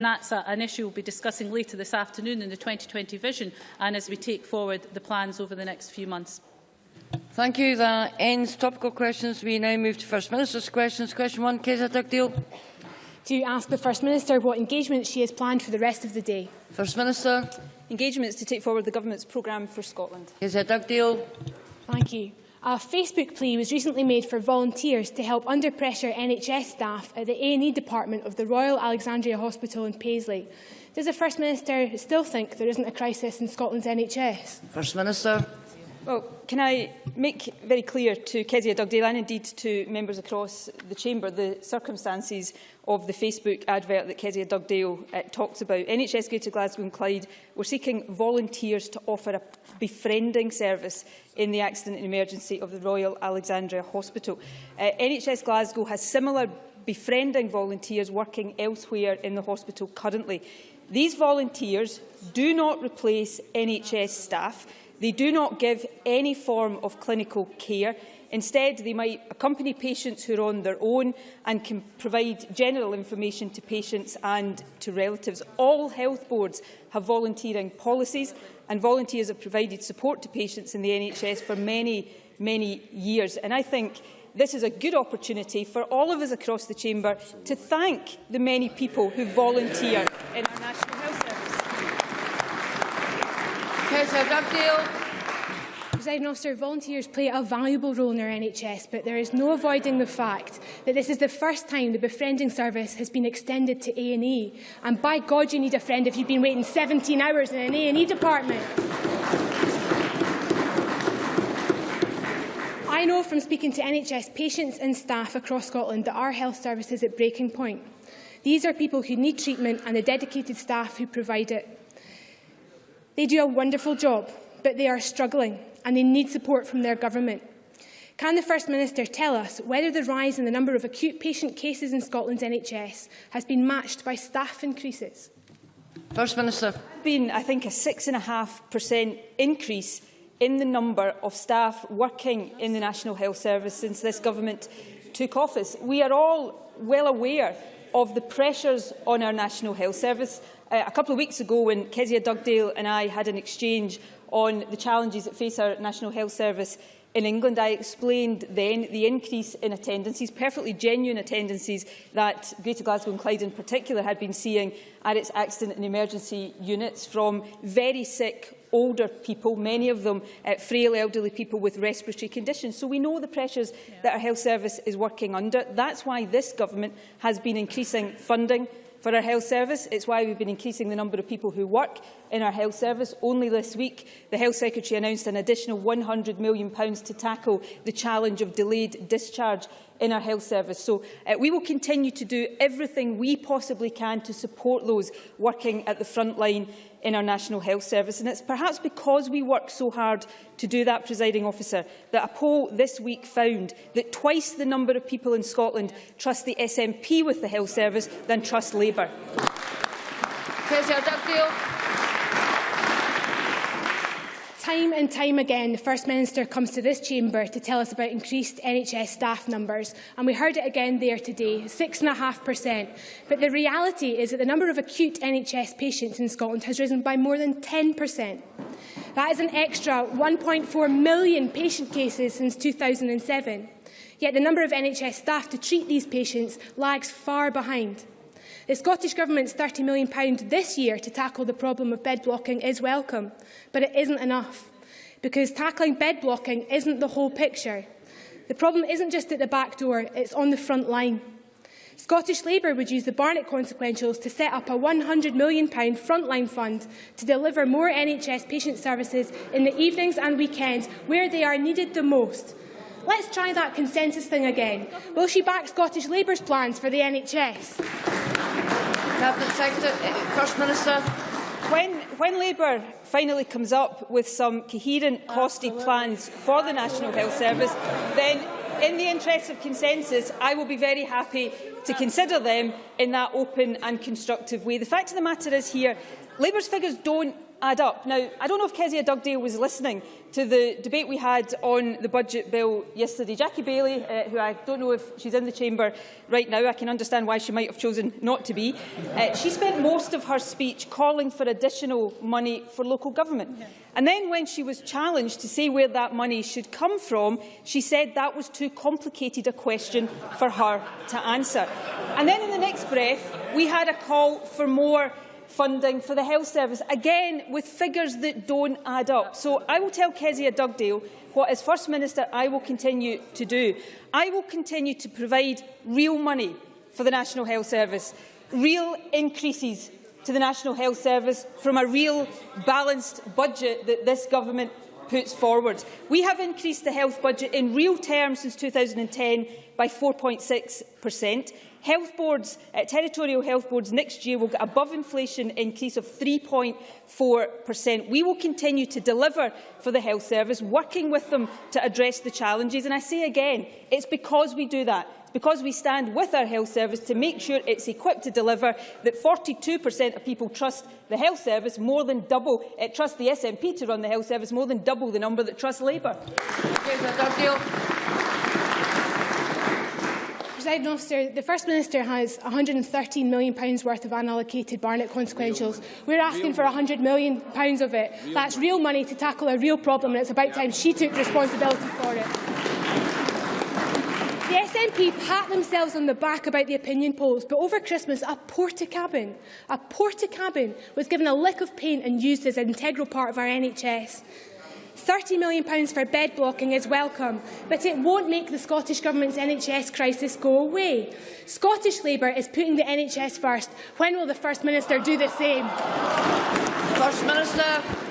That's a, an issue we'll be discussing later this afternoon in the 2020 vision and as we take forward the plans over the next few months. Thank you. That ends topical questions. We now move to First Minister's questions. Question one, Kezia Dugdale. To ask the First Minister what engagements she has planned for the rest of the day. First Minister. Engagements to take forward the Government's programme for Scotland. Kezia Dugdale. Thank you. A Facebook plea was recently made for volunteers to help under pressure NHS staff at the A&E department of the Royal Alexandria Hospital in Paisley. Does the First Minister still think there isn't a crisis in Scotland's NHS? First Minister. Well, can I make very clear to Kezia Dugdale and indeed to members across the Chamber the circumstances of the Facebook advert that Kezia Dugdale uh, talks about. NHS Greater Glasgow and Clyde were seeking volunteers to offer a befriending service in the accident and emergency of the Royal Alexandra Hospital. Uh, NHS Glasgow has similar befriending volunteers working elsewhere in the hospital currently. These volunteers do not replace NHS staff. They do not give any form of clinical care. Instead, they might accompany patients who are on their own and can provide general information to patients and to relatives. All health boards have volunteering policies and volunteers have provided support to patients in the NHS for many, many years. And I think this is a good opportunity for all of us across the chamber to thank the many people who volunteer in our National Dugdale. Presiding officer, volunteers play a valuable role in our NHS, but there is no avoiding the fact that this is the first time the befriending service has been extended to A&E. And by God, you need a friend if you've been waiting 17 hours in an A&E department. I know from speaking to NHS patients and staff across Scotland that our health service is at breaking point. These are people who need treatment and the dedicated staff who provide it. They do a wonderful job, but they are struggling and they need support from their government. Can the First Minister tell us whether the rise in the number of acute patient cases in Scotland's NHS has been matched by staff increases? First Minister. been, I think, a 6.5% increase in the number of staff working in the National Health Service since this government took office. We are all well aware of the pressures on our National Health Service uh, a couple of weeks ago when Kezia Dugdale and I had an exchange on the challenges that face our National Health Service in England, I explained then the increase in attendances, perfectly genuine attendances that Greater Glasgow and Clyde in particular had been seeing at its accident and emergency units from very sick older people, many of them uh, frail elderly people with respiratory conditions. So we know the pressures yeah. that our health service is working under. That's why this government has been increasing funding for our health service. It's why we've been increasing the number of people who work in our health service. Only this week, the Health Secretary announced an additional £100 million to tackle the challenge of delayed discharge in our health service. So uh, we will continue to do everything we possibly can to support those working at the front line in our National Health Service. And it's perhaps because we work so hard to do that, presiding officer, that a poll this week found that twice the number of people in Scotland trust the SNP with the health service than trust Labour. Dugdale. Time and time again, the First Minister comes to this chamber to tell us about increased NHS staff numbers, and we heard it again there today, 6.5%. But the reality is that the number of acute NHS patients in Scotland has risen by more than 10%. That is an extra 1.4 million patient cases since 2007. Yet the number of NHS staff to treat these patients lags far behind. The Scottish Government's £30 million this year to tackle the problem of bed blocking is welcome, but it isn't enough, because tackling bed blocking isn't the whole picture. The problem isn't just at the back door, it's on the front line. Scottish Labour would use the Barnett consequentials to set up a £100 million frontline fund to deliver more NHS patient services in the evenings and weekends where they are needed the most. Let's try that consensus thing again. Will she back Scottish Labour's plans for the NHS? Cabinet Secretary, eh, First Minister. When, when Labour finally comes up with some coherent, costed plans for the National Health Service, then in the interest of consensus, I will be very happy to consider them in that open and constructive way. The fact of the matter is here, Labour's figures don't add up. Now, I don't know if Kezia Dugdale was listening to the debate we had on the budget bill yesterday. Jackie Baillie, uh, who I don't know if she's in the chamber right now, I can understand why she might have chosen not to be, uh, she spent most of her speech calling for additional money for local government. And then when she was challenged to say where that money should come from, she said that was too complicated a question for her to answer. And then in the next breath, we had a call for more funding for the health service, again with figures that don't add up. So I will tell Kezia Dugdale what, as First Minister, I will continue to do. I will continue to provide real money for the National Health Service, real increases to the National Health Service from a real balanced budget that this government puts forward. We have increased the health budget in real terms since 2010 by 4.6 per cent. Health boards, uh, territorial health boards next year will get above inflation increase of 3.4%. We will continue to deliver for the health service, working with them to address the challenges. And I say again, it's because we do that because we stand with our health service to make sure it's equipped to deliver that 42% of people trust the health service more than double, uh, trust the SNP to run the health service more than double the number that trust Labour. President officer, the First Minister has £113 million worth of unallocated Barnett consequentials. We're asking for £100 million of it. That's real money to tackle a real problem, and it's about time she took responsibility for it. The SNP pat themselves on the back about the opinion polls, but over Christmas, a Portakabin, a Portakabin was given a lick of paint and used as an integral part of our NHS. £30 million for bed blocking is welcome, but it won't make the Scottish Government's NHS crisis go away. Scottish Labour is putting the NHS first. When will the First Minister do the same? First Minister.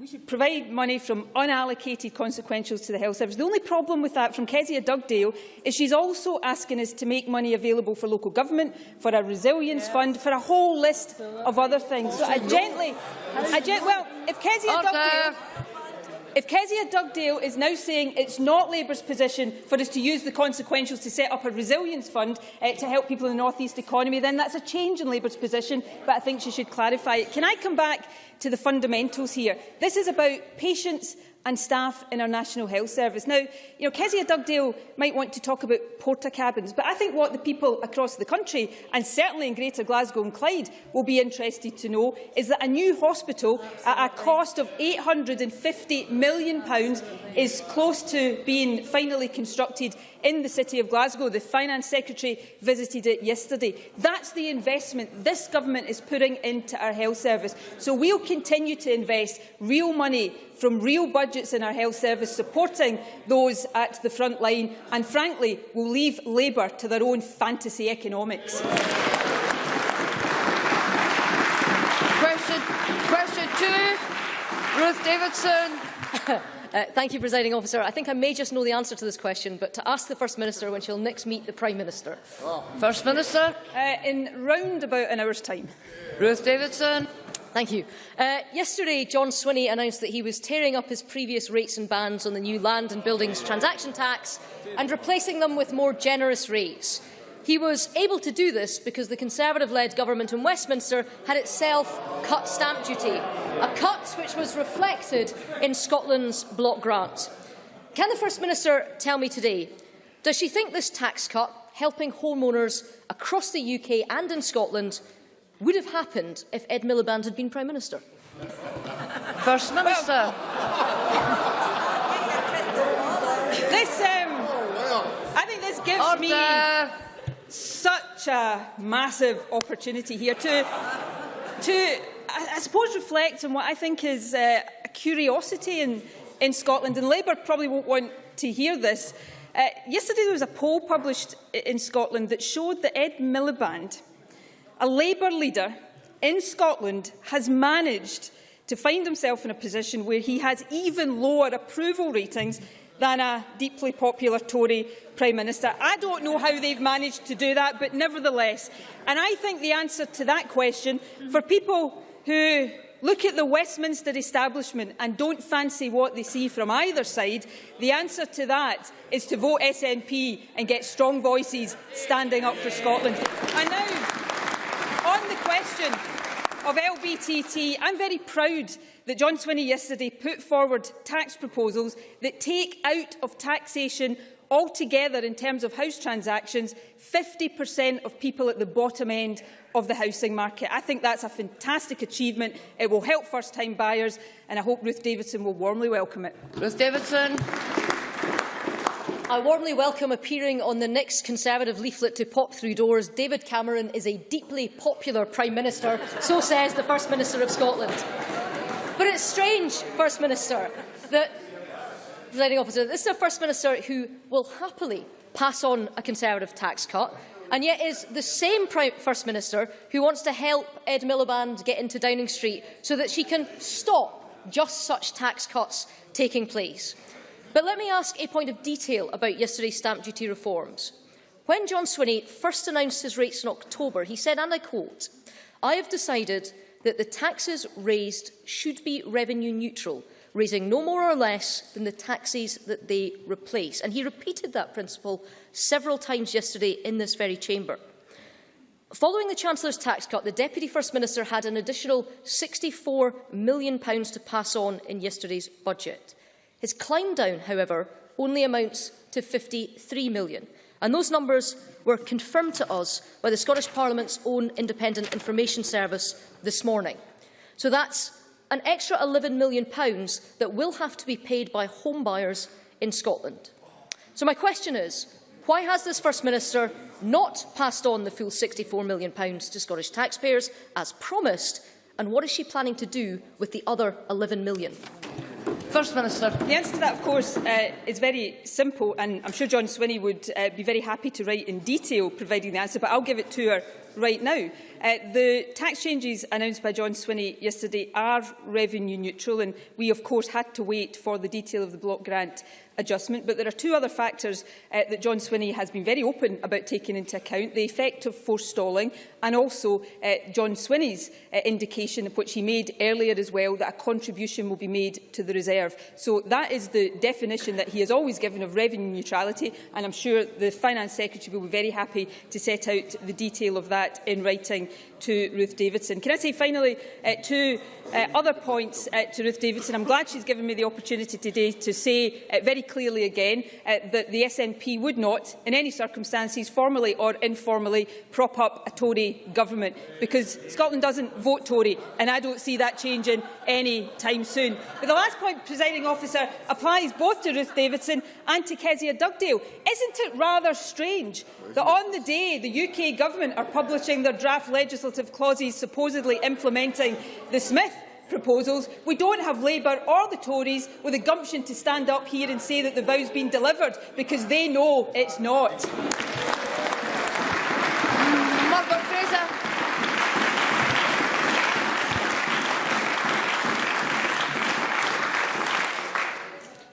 We should provide money from unallocated consequentials to the health service. The only problem with that from Kezia Dugdale is she's also asking us to make money available for local government, for a resilience yes. fund, for a whole list of other things. So I gently, I gen well, if Kezia Order. Dugdale if Kezia Dugdale is now saying it's not Labour's position for us to use the consequentials to set up a resilience fund uh, to help people in the North East economy, then that's a change in Labour's position, but I think she should clarify it. Can I come back to the fundamentals here? This is about patients and staff in our National Health Service. Now, you know, Kezia Dugdale might want to talk about Portakabins, but I think what the people across the country, and certainly in Greater Glasgow and Clyde, will be interested to know is that a new hospital at a cost of £850 million is close to being finally constructed in the City of Glasgow. The Finance Secretary visited it yesterday. That's the investment this government is putting into our health service. So we'll continue to invest real money from real budgets in our health service, supporting those at the front line, and frankly, we'll leave Labour to their own fantasy economics. Question, question two, Ruth Davidson. Uh, thank you, Presiding Officer. I think I may just know the answer to this question, but to ask the First Minister when she'll next meet the Prime Minister. Oh. First Minister? Uh, in round about an hour's time. Ruth Davidson? Thank you. Uh, yesterday, John Swinney announced that he was tearing up his previous rates and bans on the new land and buildings transaction tax and replacing them with more generous rates. He was able to do this because the Conservative-led government in Westminster had itself cut stamp duty, a cut which was reflected in Scotland's block grant. Can the First Minister tell me today, does she think this tax cut, helping homeowners across the UK and in Scotland, would have happened if Ed Miliband had been Prime Minister? First Minister. this, um, I think this gives Order. me such a massive opportunity here to, to I, suppose, reflect on what I think is uh, a curiosity in, in Scotland. And Labour probably won't want to hear this. Uh, yesterday there was a poll published in Scotland that showed that Ed Miliband a Labour leader in Scotland has managed to find himself in a position where he has even lower approval ratings than a deeply popular Tory Prime Minister. I don't know how they've managed to do that, but nevertheless. And I think the answer to that question, for people who look at the Westminster establishment and don't fancy what they see from either side, the answer to that is to vote SNP and get strong voices standing up for Scotland. And now, on the question of LBTT, I'm very proud that John Swinney yesterday put forward tax proposals that take out of taxation altogether in terms of house transactions 50% of people at the bottom end of the housing market. I think that's a fantastic achievement. It will help first-time buyers and I hope Ruth Davidson will warmly welcome it. Ruth Davidson. I warmly welcome appearing on the next Conservative leaflet to pop through doors. David Cameron is a deeply popular Prime Minister, so says the First Minister of Scotland. But it's strange, First Minister, that presiding officer, this is a First Minister who will happily pass on a Conservative tax cut, and yet is the same Prime First Minister who wants to help Ed Miliband get into Downing Street so that she can stop just such tax cuts taking place. But let me ask a point of detail about yesterday's stamp duty reforms. When John Swinney first announced his rates in October, he said, and I quote, I have decided that the taxes raised should be revenue neutral, raising no more or less than the taxes that they replace. And he repeated that principle several times yesterday in this very chamber. Following the Chancellor's tax cut, the Deputy First Minister had an additional £64 million to pass on in yesterday's budget. His climb down, however, only amounts to 53 million. And those numbers were confirmed to us by the Scottish Parliament's own Independent Information Service this morning. So that's an extra £11 million that will have to be paid by homebuyers in Scotland. So my question is, why has this First Minister not passed on the full £64 million to Scottish taxpayers as promised, and what is she planning to do with the other £11 million? First Minister. The answer to that, of course, uh, is very simple, and I'm sure John Swinney would uh, be very happy to write in detail providing the answer, but I'll give it to her right now. Uh, the tax changes announced by John Swinney yesterday are revenue neutral, and we, of course, had to wait for the detail of the block grant adjustment. But there are two other factors uh, that John Swinney has been very open about taking into account, the effect of forestalling and also uh, John Swinney's uh, indication, which he made earlier as well, that a contribution will be made to the reserve. So that is the definition that he has always given of revenue neutrality, and I'm sure the Finance Secretary will be very happy to set out the detail of that in writing to Ruth Davidson. Can I say finally uh, two uh, other points uh, to Ruth Davidson? I'm glad she's given me the opportunity today to say uh, very clearly again uh, that the SNP would not, in any circumstances, formally or informally, prop up a Tory government, because Scotland doesn't vote Tory, and I don't see that changing any time soon. But the last point, presiding officer, applies both to Ruth Davidson and to Kezia Dugdale. Isn't it rather strange that on the day the UK government are publishing their draft legislative clauses supposedly implementing the Smith proposals, we don't have Labour or the Tories with the gumption to stand up here and say that the vow's been delivered, because they know it's not. Margaret Fraser.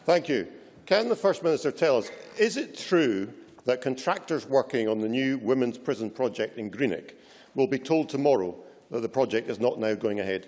Thank you. Can the First Minister tell us, is it true that contractors working on the new women's prison project in Greenock will be told tomorrow that the project is not now going ahead?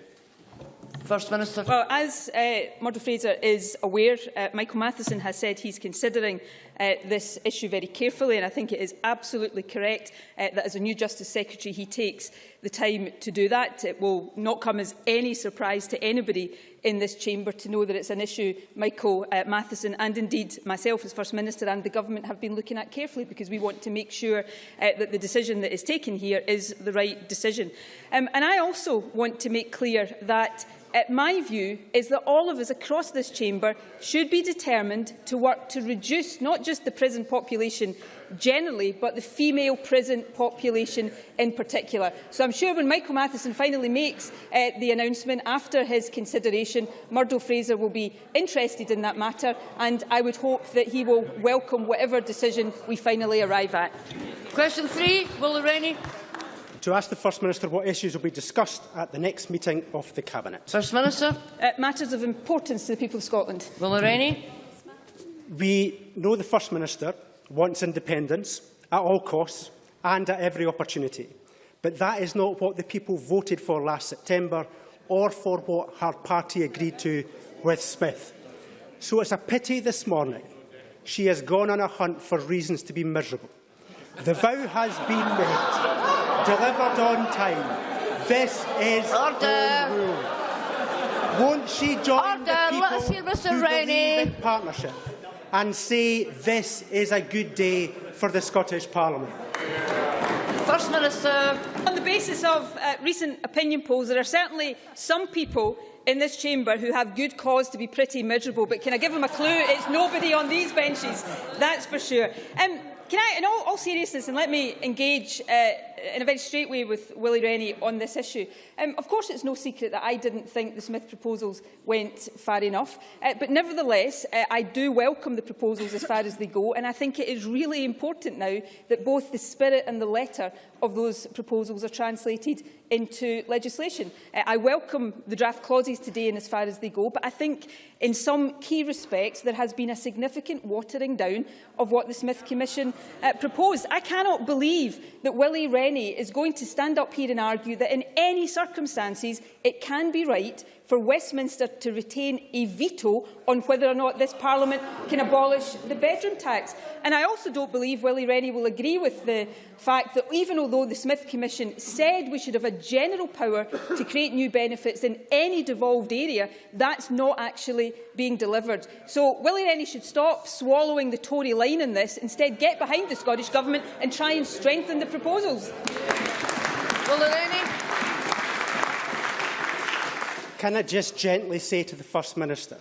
First Minister. Well, as uh, Murdo Fraser is aware, uh, Michael Matheson has said he's considering uh, this issue very carefully, and I think it is absolutely correct uh, that as a new Justice Secretary he takes the time to do that. It will not come as any surprise to anybody in this chamber to know that it's an issue Michael uh, Matheson and indeed myself as First Minister and the Government have been looking at carefully because we want to make sure uh, that the decision that is taken here is the right decision. Um, and I also want to make clear that my view is that all of us across this chamber should be determined to work to reduce not just the prison population generally, but the female prison population in particular. So I'm sure when Michael Matheson finally makes uh, the announcement after his consideration, Murdo Fraser will be interested in that matter, and I would hope that he will welcome whatever decision we finally arrive at. Question three, Will Rennie. To ask the First Minister what issues will be discussed at the next meeting of the Cabinet. First Minister. Uh, matters of importance to the people of Scotland. Will Rennie. We know the First Minister wants independence at all costs and at every opportunity. But that is not what the people voted for last September or for what her party agreed to with Smith. So it's a pity this morning she has gone on a hunt for reasons to be miserable. The vow has been met, delivered on time, This is Order. home rule. Won't she join Order. the people Let's hear Mr. who believe in partnership and say this is a good day for the Scottish Parliament? First Minister. On the basis of uh, recent opinion polls, there are certainly some people in this chamber who have good cause to be pretty miserable. But can I give them a clue? It's nobody on these benches, that's for sure. Um, can I, in all, all seriousness, and let me engage uh, in a very straight way with Willie Rennie on this issue. Um, of course, it's no secret that I didn't think the Smith proposals went far enough. Uh, but nevertheless, uh, I do welcome the proposals as far as they go. And I think it is really important now that both the spirit and the letter of those proposals are translated into legislation. Uh, I welcome the draft clauses today in as far as they go, but I think in some key respects there has been a significant watering down of what the Smith Commission uh, proposed. I cannot believe that Willie Rennie is going to stand up here and argue that in any circumstances it can be right for Westminster to retain a veto on whether or not this Parliament can abolish the bedroom tax. And I also don't believe Willie Rennie will agree with the fact that even although the Smith Commission said we should have a general power to create new benefits in any devolved area, that's not actually being delivered. So Willie Rennie should stop swallowing the Tory line in this, instead get behind the Scottish Government and try and strengthen the proposals. Willie Rennie. Can I just gently say to the First Minister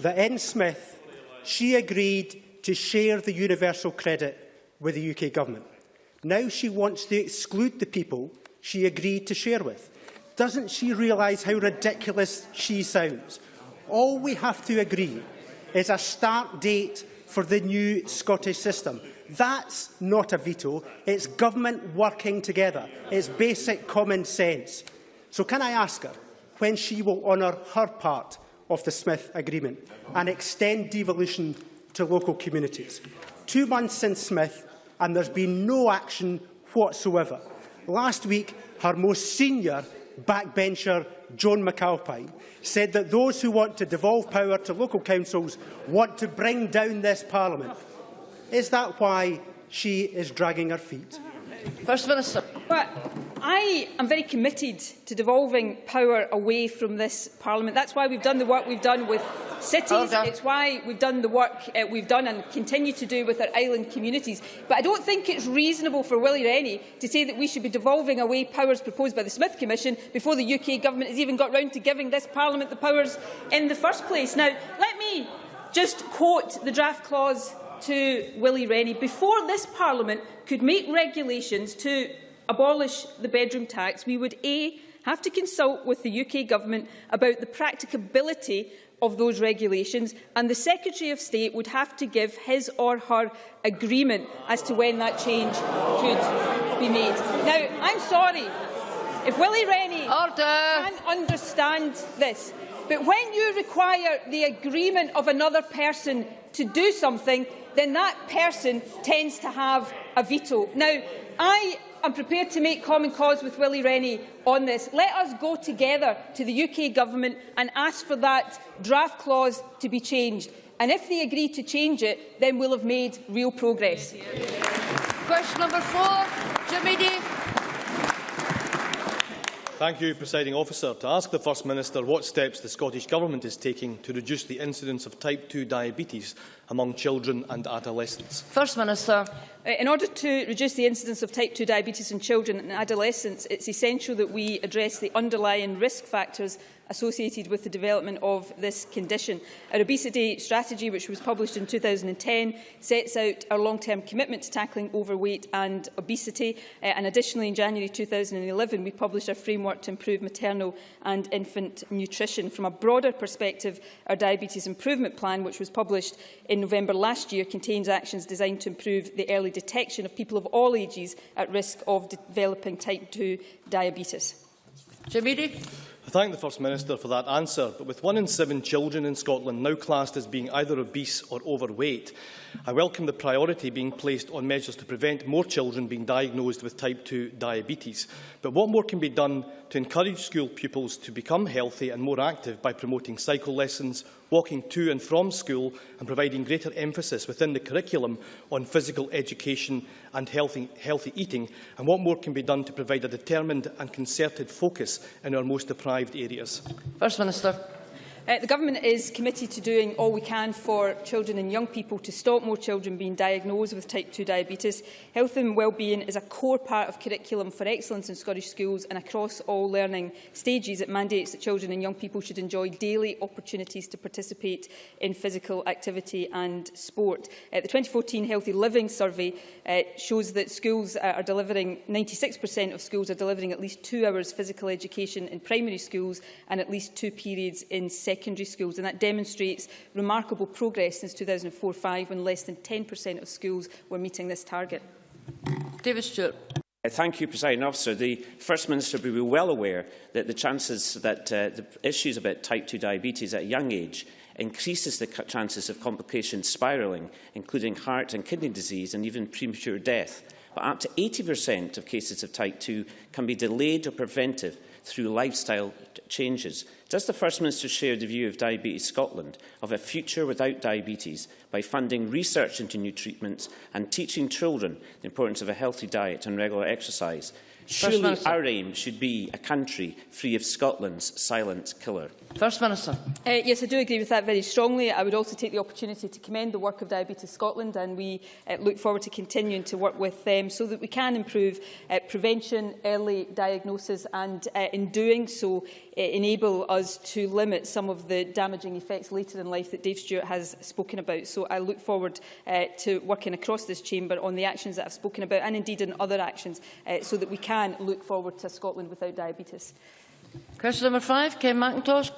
that in Smith, she agreed to share the universal credit with the UK Government. Now she wants to exclude the people she agreed to share with. Doesn't she realise how ridiculous she sounds? All we have to agree is a start date for the new Scottish system. That's not a veto, it's government working together. It's basic common sense. So can I ask her when she will honour her part of the Smith Agreement and extend devolution to local communities? Two months since Smith and there's been no action whatsoever. Last week, her most senior backbencher, Joan McAlpine, said that those who want to devolve power to local councils want to bring down this Parliament. Is that why she is dragging her feet? First Minister. But I am very committed to devolving power away from this Parliament. That's why we've done the work we've done with cities. Order. It's why we've done the work uh, we've done and continue to do with our island communities. But I don't think it's reasonable for Willie Rennie to say that we should be devolving away powers proposed by the Smith Commission before the UK Government has even got round to giving this Parliament the powers in the first place. Now, let me just quote the draft clause to Willie Rennie. Before this Parliament could make regulations to abolish the bedroom tax, we would A, have to consult with the UK Government about the practicability of those regulations and the Secretary of State would have to give his or her agreement as to when that change could be made. Now, I'm sorry, if Willie Rennie Order. can understand this, but when you require the agreement of another person to do something, then that person tends to have a veto. Now, I am prepared to make common cause with Willie Rennie on this. Let us go together to the UK Government and ask for that draft clause to be changed. And if they agree to change it, then we'll have made real progress. Question number four. Jim Eadie. Thank you, Presiding Officer. To ask the First Minister what steps the Scottish Government is taking to reduce the incidence of type 2 diabetes among children and adolescents. First Minister. Uh, In order to reduce the incidence of type 2 diabetes in children and adolescents, it's essential that we address the underlying risk factors associated with the development of this condition. Our obesity strategy, which was published in 2010, sets out our long-term commitment to tackling overweight and obesity. Uh, and additionally, in January 2011, we published our framework to improve maternal and infant nutrition. From a broader perspective, our diabetes improvement plan, which was published in November last year, contains actions designed to improve the early detection of people of all ages at risk of developing type 2 diabetes. Jim Eadie. I thank the First Minister for that answer, but with one in seven children in Scotland now classed as being either obese or overweight, I welcome the priority being placed on measures to prevent more children being diagnosed with type 2 diabetes. But what more can be done to encourage school pupils to become healthy and more active by promoting cycle lessons, walking to and from school and providing greater emphasis within the curriculum on physical education and healthy, healthy eating, and what more can be done to provide a determined and concerted focus in our most deprived areas? First Minister. Uh, the Government is committed to doing all we can for children and young people to stop more children being diagnosed with type 2 diabetes. Health and wellbeing is a core part of curriculum for excellence in Scottish schools and across all learning stages. It mandates that children and young people should enjoy daily opportunities to participate in physical activity and sport. Uh, the 2014 Healthy Living Survey uh, shows that schools uh, are delivering, 96% of schools are delivering at least two hours physical education in primary schools and at least two periods in secondary secondary schools, and that demonstrates remarkable progress since 2004-5 when less than 10% of schools were meeting this target. David Stewart. Uh, thank you, President Officer. The First Minister will be well aware that the chances that uh, the issues about type 2 diabetes at a young age increases the chances of complications spiralling, including heart and kidney disease and even premature death. But up to 80% of cases of type 2 can be delayed or prevented through lifestyle changes. Does the First Minister share the view of Diabetes Scotland of a future without diabetes by funding research into new treatments and teaching children the importance of a healthy diet and regular exercise Surely our aim should be a country free of Scotland's silent killer. First Minister. Uh, yes, I do agree with that very strongly. I would also take the opportunity to commend the work of Diabetes Scotland and we uh, look forward to continuing to work with them so that we can improve uh, prevention, early diagnosis and uh, in doing so uh, enable us to limit some of the damaging effects later in life that Dave Stewart has spoken about. So I look forward uh, to working across this chamber on the actions that I've spoken about and indeed in other actions uh, so that we can can look forward to Scotland without diabetes. Question number five, Ken Macintosh.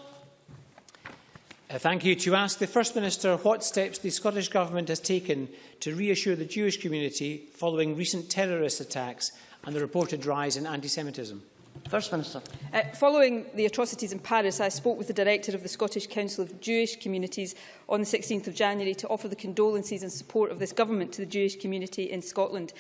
Uh, thank you. To ask the First Minister what steps the Scottish Government has taken to reassure the Jewish community following recent terrorist attacks and the reported rise in anti-Semitism. First Minister. Uh, following the atrocities in Paris, I spoke with the Director of the Scottish Council of Jewish Communities on the 16th of January to offer the condolences and support of this government to the Jewish community in Scotland.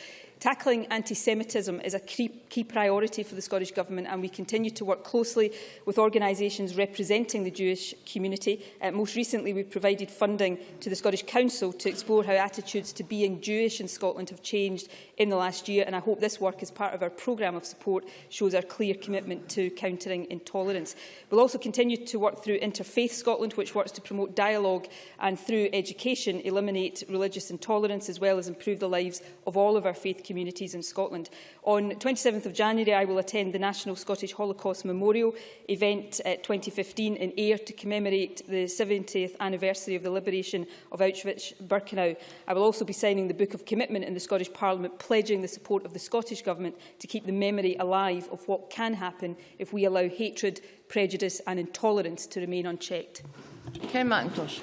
Tackling anti-Semitism is a key, priority for the Scottish Government and we continue to work closely with organisations representing the Jewish community. Uh, most recently, we've provided funding to the Scottish Council to explore how attitudes to being Jewish in Scotland have changed in the last year and I hope this work as part of our programme of support shows our clear commitment to countering intolerance. We'll also continue to work through Interfaith Scotland, which works to promote dialogue and through education eliminate religious intolerance as well as improve the lives of all of our faith communities communities in Scotland. On 27th of January, I will attend the National Scottish Holocaust Memorial event at 2015 in Ayr to commemorate the 70th anniversary of the liberation of Auschwitz-Birkenau. I will also be signing the Book of Commitment in the Scottish Parliament, pledging the support of the Scottish Government to keep the memory alive of what can happen if we allow hatred, prejudice and intolerance to remain unchecked. Ken Macintosh.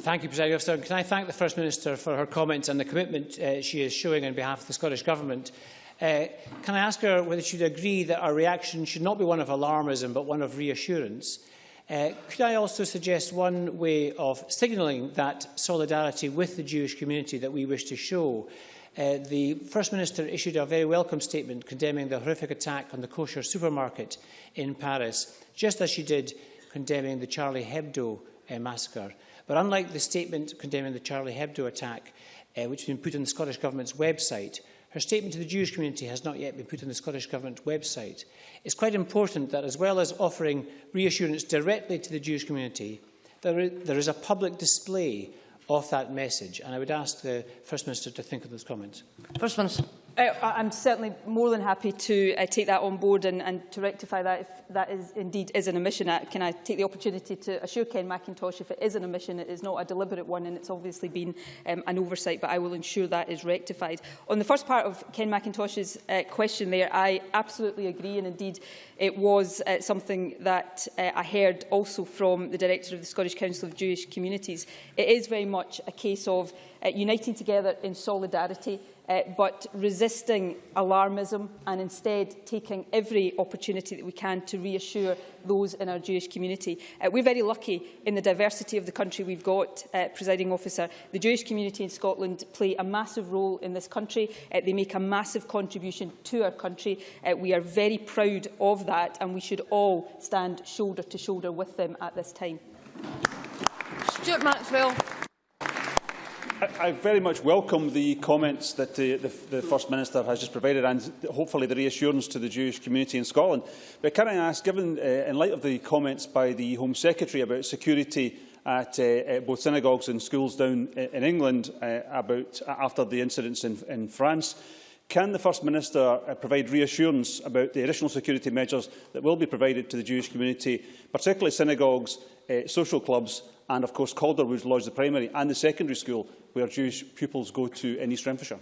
Thank you, President Officer. Can I thank the First Minister for her comments and the commitment uh, she is showing on behalf of the Scottish Government. Uh, can I ask her whether she would agree that our reaction should not be one of alarmism but one of reassurance? Uh, could I also suggest one way of signalling that solidarity with the Jewish community that we wish to show? Uh, the First Minister issued a very welcome statement condemning the horrific attack on the kosher supermarket in Paris, just as she did condemning the Charlie Hebdo uh, massacre. But unlike the statement condemning the Charlie Hebdo attack, uh, which has been put on the Scottish Government's website, her statement to the Jewish community has not yet been put on the Scottish Government website. It's quite important that, as well as offering reassurance directly to the Jewish community, there there is a public display of that message. And I would ask the First Minister to think of those comments. First Minister. Uh, I'm certainly more than happy to uh, take that on board and, and to rectify that if that is indeed is an omission. Uh, can I take the opportunity to assure Ken Macintosh if it is an omission, it is not a deliberate one and it's obviously been um, an oversight, but I will ensure that is rectified. On the first part of Ken Macintosh's uh, question there, I absolutely agree and indeed it was uh, something that uh, I heard also from the Director of the Scottish Council of Jewish Communities. It is very much a case of uh, uniting together in solidarity, uh, but resisting alarmism and instead taking every opportunity that we can to reassure those in our Jewish community. Uh, we're very lucky in the diversity of the country we've got, uh, presiding officer. The Jewish community in Scotland play a massive role in this country. Uh, they make a massive contribution to our country. Uh, we are very proud of that and we should all stand shoulder to shoulder with them at this time. Stewart Maxwell. I, I very much welcome the comments that the, the, the First Minister has just provided and hopefully the reassurance to the Jewish community in Scotland. But can I ask, given uh, in light of the comments by the Home Secretary about security at, uh, at both synagogues and schools down in England uh, about after the incidents in, in France, Can the First Minister uh, provide reassurance about the additional security measures that will be provided to the Jewish community, particularly synagogues, uh, social clubs and, of course, Calderwood Lodge, the primary and the secondary school where Jewish pupils go to in East Renfrewshire?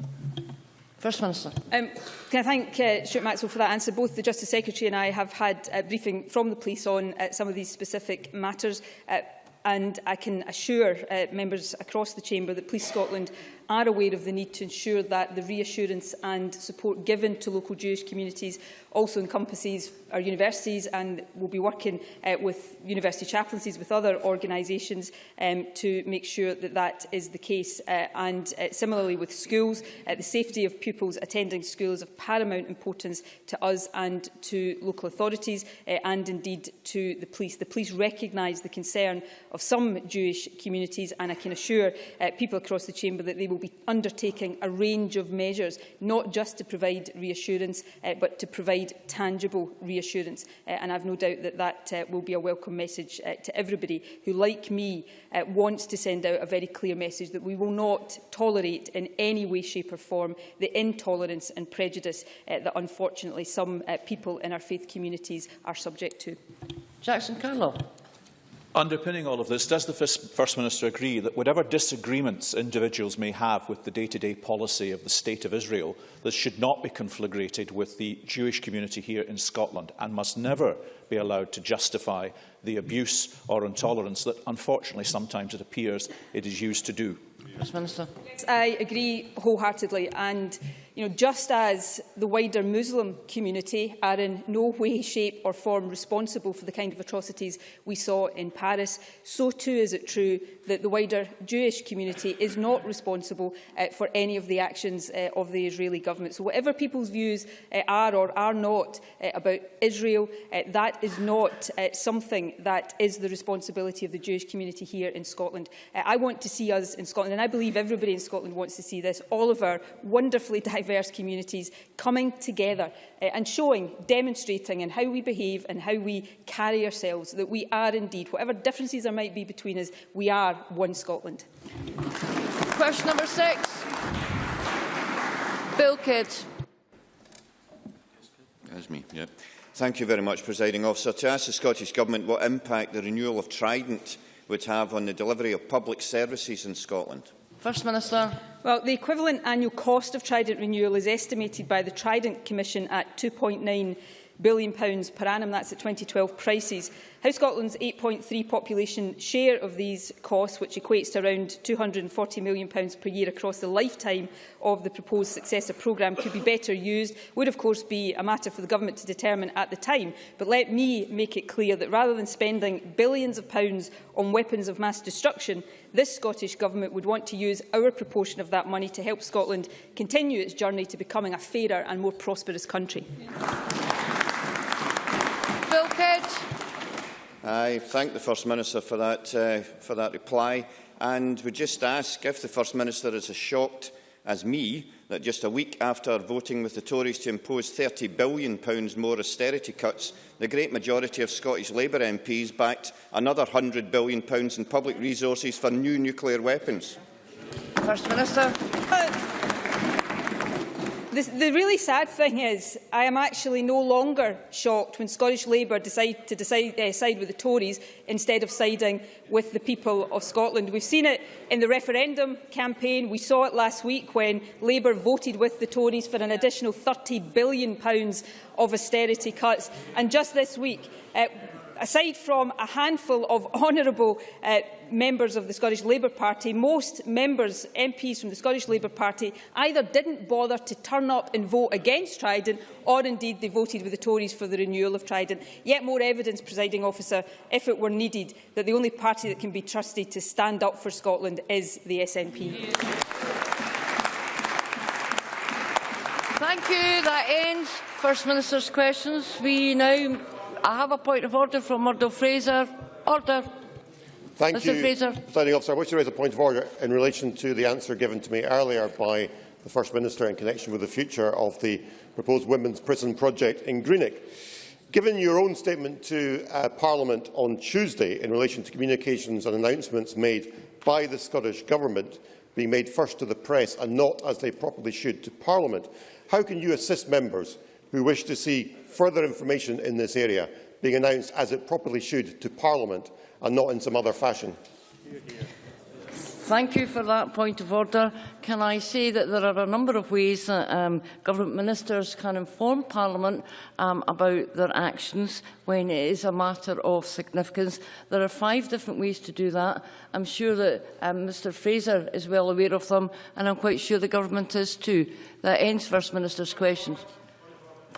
First Minister. Um, can I thank uh, Stewart Maxwell for that answer? Both the Justice Secretary and I have had a briefing from the police on uh, some of these specific matters. Uh, and I can assure uh, members across the chamber that Police Scotland are aware of the need to ensure that the reassurance and support given to local Jewish communities also encompasses our universities and we will be working uh, with university chaplaincies, with other organisations um, to make sure that that is the case. Uh, and uh, similarly with schools, uh, the safety of pupils attending schools is of paramount importance to us and to local authorities uh, and indeed to the police. The police recognise the concern of some Jewish communities and I can assure uh, people across the chamber that they will be undertaking a range of measures, not just to provide reassurance, uh, but to provide provide tangible reassurance. Uh, and I've no doubt that that uh, will be a welcome message uh, to everybody who, like me, uh, wants to send out a very clear message that we will not tolerate in any way, shape or form the intolerance and prejudice uh, that unfortunately some uh, people in our faith communities are subject to. Jackson Carlow. Underpinning all of this, does the First Minister agree that whatever disagreements individuals may have with the day-to-day -day policy of the State of Israel, this should not be conflagrated with the Jewish community here in Scotland and must never be allowed to justify the abuse or intolerance that, unfortunately, sometimes it appears it is used to do? First Minister. Yes, I agree wholeheartedly and You know, just as the wider Muslim community are in no way, shape or form responsible for the kind of atrocities we saw in Paris, so too is it true that the wider Jewish community is not responsible uh, for any of the actions uh, of the Israeli government. So whatever people's views uh, are or are not uh, about Israel, uh, that is not uh, something that is the responsibility of the Jewish community here in Scotland. Uh, I want to see us in Scotland, and I believe everybody in Scotland wants to see this, all of our wonderfully diverse diverse communities coming together uh, and showing, demonstrating in how we behave and how we carry ourselves, that we are indeed, whatever differences there might be between us, we are one Scotland. Question number six. Bill Kidd. That's me, yeah. Thank you very much, Presiding Officer. To ask the Scottish Government what impact the renewal of Trident would have on the delivery of public services in Scotland. First Minister. Well, the equivalent annual cost of Trident renewal is estimated by the Trident Commission at £2.9 billion pounds per annum. That's at 2012 prices. How Scotland's 8.3 population share of these costs, which equates to around £240 million pounds per year across the lifetime of the proposed successor programme, could be better used, would of course be a matter for the Government to determine at the time. But let me make it clear that rather than spending billions of pounds on weapons of mass destruction, this Scottish Government would want to use our proportion of that money to help Scotland continue its journey to becoming a fairer and more prosperous country. Bill I thank the First Minister for that, uh, for that reply and would just ask if the First Minister is as shocked as me that just a week after voting with the Tories to impose £30 billion more austerity cuts, the great majority of Scottish Labour MPs backed another £100 billion in public resources for new nuclear weapons. First Minister. The, the really sad thing is I am actually no longer shocked when Scottish Labour decide to decide, uh, side with the Tories instead of siding with the people of Scotland. We've seen it in the referendum campaign. We saw it last week when Labour voted with the Tories for an additional £30 billion of austerity cuts. And just this week, uh, aside from a handful of honourable uh, members of the Scottish Labour Party, most members, MPs from the Scottish Labour Party, either didn't bother to turn up and vote against Trident, or indeed they voted with the Tories for the renewal of Trident. Yet more evidence, presiding officer, if it were needed, that the only party that can be trusted to stand up for Scotland is the SNP. Thank you. That ends First Minister's questions. We now I have a point of order from Murdo Fraser. Order. Thank Mr you, Fraser. Presiding Officer. I wish to raise a point of order in relation to the answer given to me earlier by the First Minister in connection with the future of the proposed women's prison project in Greenock. Given your own statement to uh, Parliament on Tuesday in relation to communications and announcements made by the Scottish Government being made first to the press and not, as they properly should, to Parliament, how can you assist members who wish to see further information in this area being announced as it properly should to Parliament and not in some other fashion. Thank you for that point of order. Can I say that there are a number of ways that um, government ministers can inform Parliament um, about their actions when it is a matter of significance. There are five different ways to do that. I'm sure that um, Mr Fraser is well aware of them, and I'm quite sure the government is too. That ends First Minister's questions.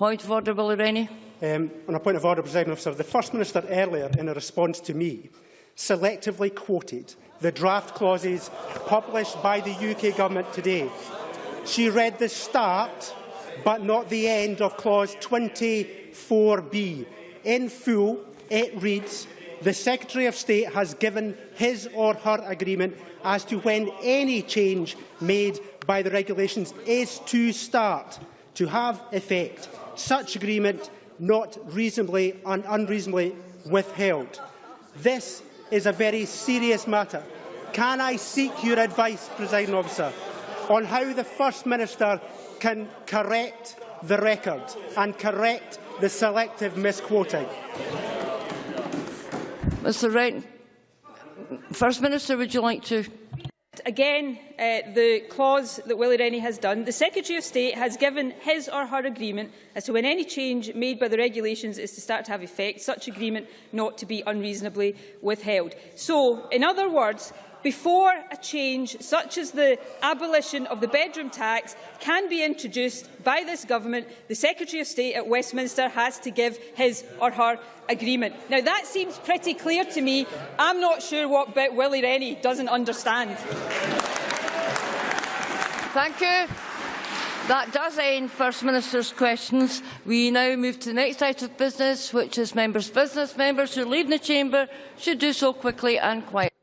Point of order, Willie Rennie. Um, on a point of order, Presiding Officer, the First Minister earlier, in a response to me, selectively quoted the draft clauses published by the UK Government today. She read the start, but not the end of clause 24b. In full, it reads, the Secretary of State has given his or her agreement as to when any change made by the regulations is to start, to have effect. Such agreement not reasonably and unreasonably withheld. This is a very serious matter. Can I seek your advice, Presiding Officer, on how the First Minister can correct the record and correct the selective misquoting? Mr Wright, First Minister, would you like to Again, uh, the clause that Willie Rennie has done, the Secretary of State has given his or her agreement as to when any change made by the regulations is to start to have effect, such agreement not to be unreasonably withheld. So, in other words, before a change such as the abolition of the bedroom tax can be introduced by this government, the Secretary of State at Westminster has to give his or her agreement. Now, that seems pretty clear to me. I'm not sure what bit Willie Rennie doesn't understand. Thank you. That does end First Minister's questions. We now move to the next item of business, which is members' business. Members who leave the chamber should do so quickly and quietly.